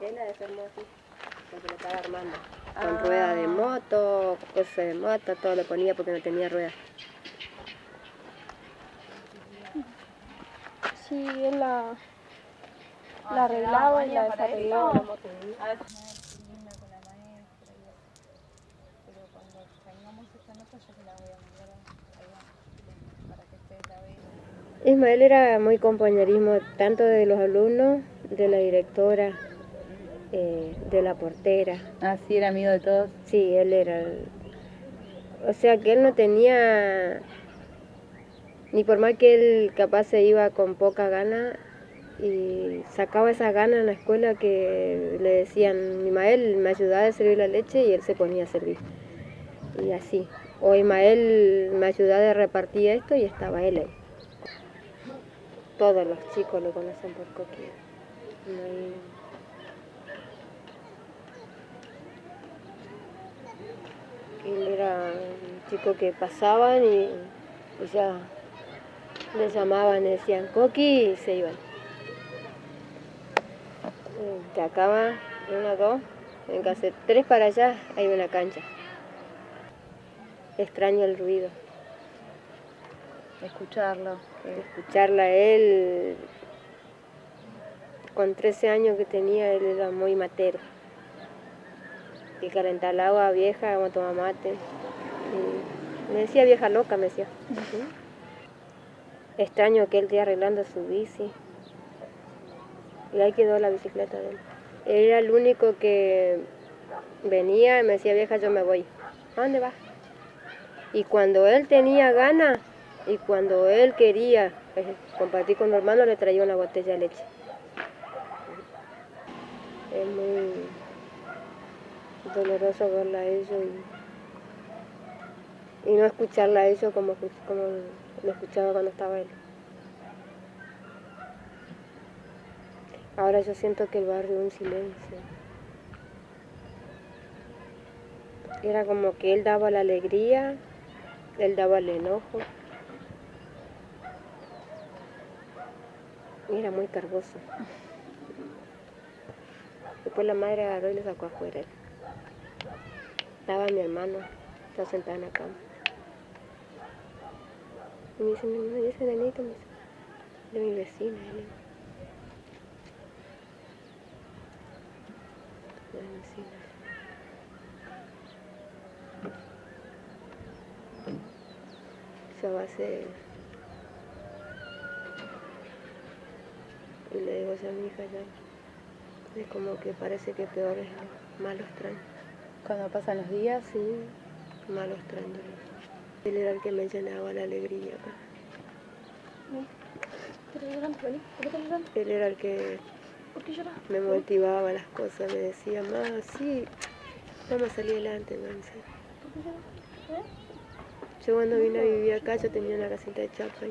Él la desarmó así, porque lo estaba armando. Con rueda de moto, cosas de moto, todo lo ponía porque no tenía ruedas. Sí, él la, la arreglaba y la desarreglaba. con la maestra pero cuando tengamos esta nota yo te la voy a mandar a- para que ustedes la vean. Ismael era muy compañerismo tanto de los alumnos, de la directora, eh, de la portera. Ah, sí, era amigo de todos. Sí, él era el... O sea que él no tenía... Ni por más que él capaz se iba con poca gana y sacaba esa gana en la escuela que le decían, Ismael me ayudaba a servir la leche y él se ponía a servir. Y así. O Ismael me ayudaba a repartir esto y estaba él ahí. Todos los chicos lo conocen por Coqui. No hay- Él era un chico que pasaban y, y ya le llamaban, le decían Coqui y se iban. Acá va, una, dos, en hacer tres para allá hay una cancha. Extraño el ruido, Escucharlo. escucharla a él. Con 13 años que tenía, él era muy matero. Y calentar el agua vieja, vamos a tomar mate. Y me decía vieja loca, me decía. Extraño que él esté arreglando su bici. Y ahí quedó la bicicleta de él. Él era el único que venía y me decía, vieja, yo me voy. ¿A dónde vas? Y cuando él tenía ganas y cuando él quería eh, compartir con los hermanos, le traía una botella de leche. Es muy doloroso verla a ellos y, y no escucharla a ellos como, como lo escuchaba cuando estaba él. Ahora yo siento que el barrio es un silencio. Era como que él daba la alegría, él daba el enojo. Y era muy cargoso. Después la madre agarró y le sacó afuera. Estaba mi hermano, estaba sentado en la cama. Y me dice, mi mamá, ¿y ese nenito? Me dice, de mi vecina. le digo. De mi vecina. Esa va a ser... Y le digo a mi hija ya. Es como que parece que peor es malos traen. Cuando pasan los días, Sí, malos. Él era el que me llenaba la alegría. Él era el que me motivaba las cosas, me decía, más sí, vamos a salir adelante, me. Yo cuando vine a vivir acá, yo tenía una casita de chapa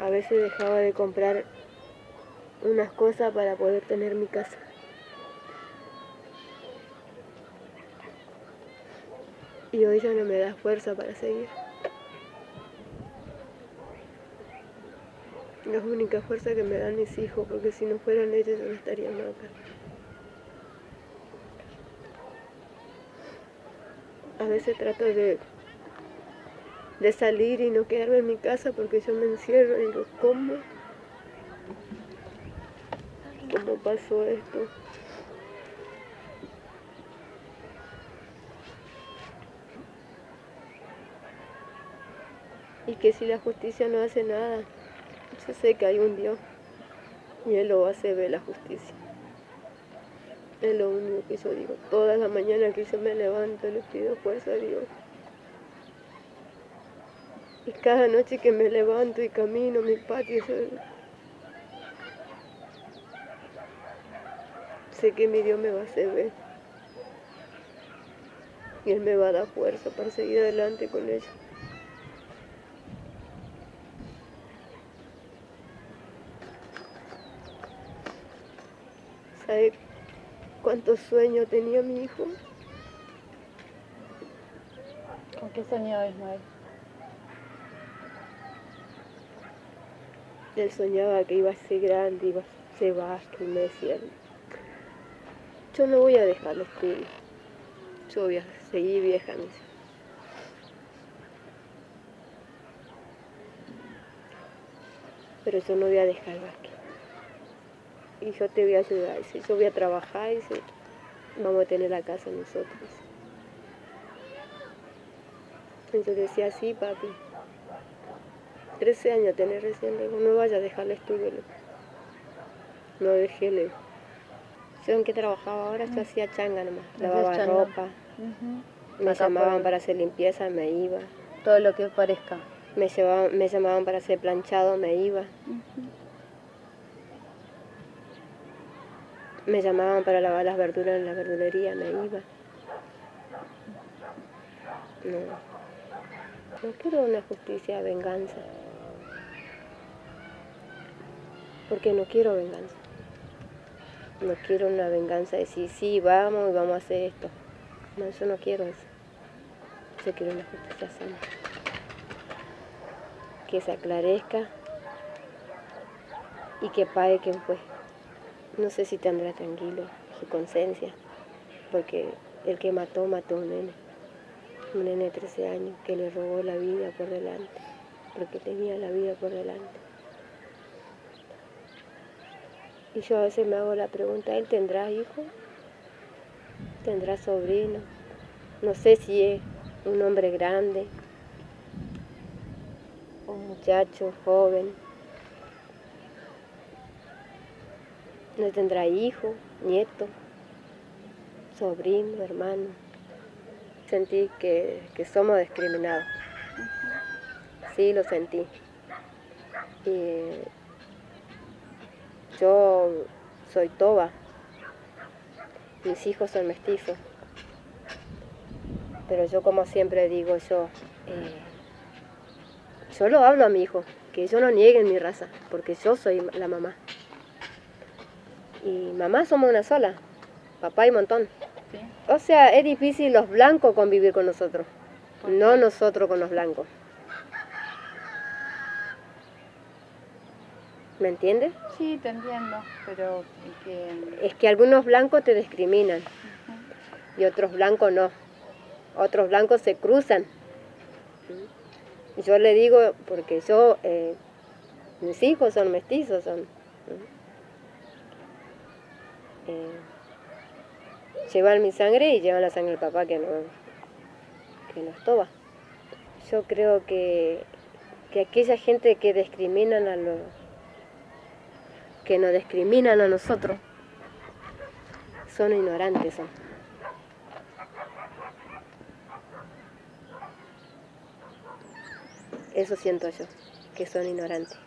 a veces dejaba de comprar unas cosas para poder tener mi casa. Y hoy ya no me da fuerza para seguir. La única fuerza que me dan mis hijos, porque si no fueran ellos yo no estaría acá. A veces trato de, de salir y no quedarme en mi casa porque yo me encierro y digo, ¿cómo? ¿Cómo pasó esto? Y que si la justicia no hace nada, yo sé que hay un Dios y Él lo hace ver la justicia. Es lo único que yo digo. Todas las mañanas que yo me levanto le pido fuerza a Dios. Y cada noche que me levanto y camino mi patio, sé que mi Dios me va a hacer ver. Y Él me va a dar fuerza para seguir adelante con ella. ¿Sabe cuántos sueños tenía mi hijo? ¿con qué soñaba Ismael? Él soñaba que iba a ser grande, iba a ser vasco y me decía, yo no voy a dejar el estudio, yo voy a seguir decía. Pero yo no voy a dejar el básquet. Y yo te voy a ayudar, dice, yo voy a trabajar, dice, vamos a tener la casa nosotros. Entonces decía, sí, papi. 13 años tener recién, le digo, no vaya a dejar el estudio. No dejé, le digo. Yo en qué trabajaba ahora, yo hacía changa nomás, lavaba changa. ropa, me Acá llamaban por- para hacer limpieza, me iba. Todo lo que parezca. Me, llevaban, me llamaban para hacer planchado, me iba. Me llamaban para lavar las verduras en la verdulería, me iba. No. No quiero una justicia venganza. Porque no quiero venganza. No quiero una venganza de decir, sí, vamos y vamos a hacer esto. No, yo no quiero eso. Yo quiero una justicia sana. Que se aclarezca y que pague quien fue. No sé si tendrá tranquilo su conciencia, porque el que mató, mató a un nene. Un nene de 13 años que le robó la vida por delante, porque tenía la vida por delante. Y yo a veces me hago la pregunta, ¿él tendrá hijo? ¿Tendrá sobrino? No sé si es un hombre grande, un muchacho joven. No tendrá hijo, nieto, sobrino, hermano. Sentí que, que somos discriminados. Sí, lo sentí. Y yo soy toba. Mis hijos son mestizos. Pero yo como siempre digo yo, eh, yo lo hablo a mi hijo, que yo no nieguen mi raza, porque yo soy la mamá. Y mamá somos una sola, papá y montón. Sí. O sea, es difícil los blancos convivir con nosotros, ¿Por no nosotros con los blancos. ¿Me entiendes? Sí, te entiendo, pero que... Es que algunos blancos te discriminan y otros blancos no. Otros blancos se cruzan. Yo le digo, porque yo, eh, mis hijos son mestizos, son. Eh, llevan mi sangre y llevan la sangre del papá que no, que no es toba. Yo creo que, que aquella gente que discriminan a los que nos discriminan a nosotros son ignorantes. Eso siento yo, que son ignorantes.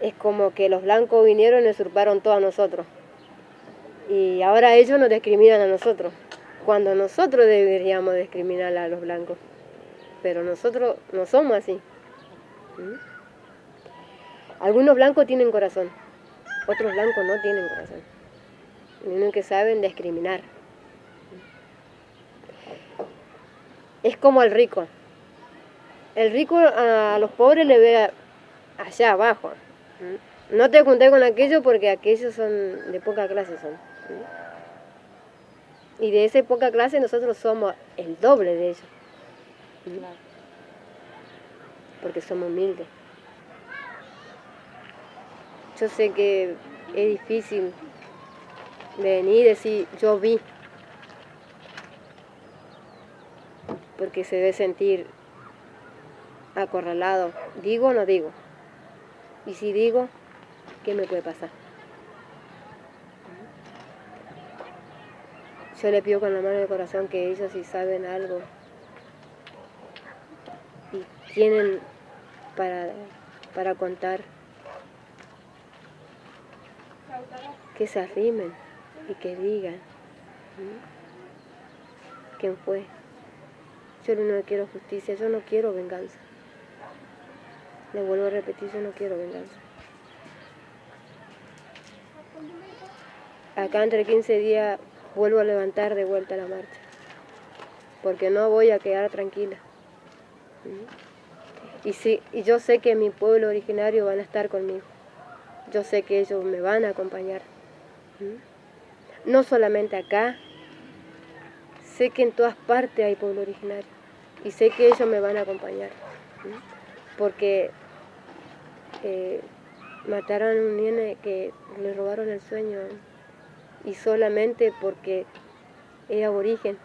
Es como que los blancos vinieron y usurparon todo a nosotros. Y ahora ellos nos discriminan a nosotros, cuando nosotros deberíamos discriminar a los blancos. Pero nosotros no somos así. ¿Mm? Algunos blancos tienen corazón, otros blancos no tienen corazón. Uno que saben discriminar. Es como el rico. El rico a los pobres le ve allá abajo. ¿Mm? No te junté con aquellos porque aquellos son de poca clase son. Y de esa poca clase nosotros somos el doble de ellos. Claro. Porque somos humildes. Yo sé que es difícil venir y decir yo vi. Porque se debe sentir acorralado. ¿Digo o no digo? Y si digo, ¿qué me puede pasar? Yo le pido con la mano del corazón que ellos si saben algo y tienen para, para contar, que se arrimen y que digan ¿m? quién fue. Yo no quiero justicia, yo no quiero venganza. Le vuelvo a repetir, yo no quiero venganza. Acá entre 15 días vuelvo a levantar de vuelta la marcha, porque no voy a quedar tranquila. Y, sí, y yo sé que mi pueblo originario van a estar conmigo. Yo sé que ellos me van a acompañar. No solamente acá, sé que en todas partes hay pueblo originario. Y sé que ellos me van a acompañar. Porque eh, mataron a un nene que le robaron el sueño. Y solamente porque es aborigen.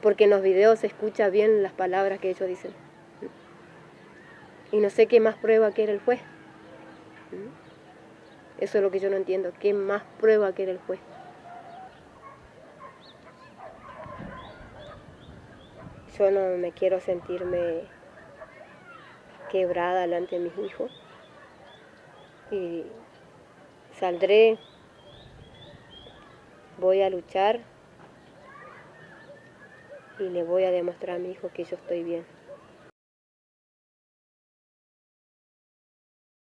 Porque en los videos se escucha bien las palabras que ellos dicen. Y no sé qué más prueba quiere el juez. Eso es lo que yo no entiendo. ¿Qué más prueba quiere el juez? Yo no me quiero sentirme quebrada delante de mis hijos. Y saldré, voy a luchar y le voy a demostrar a mi hijo que yo estoy bien.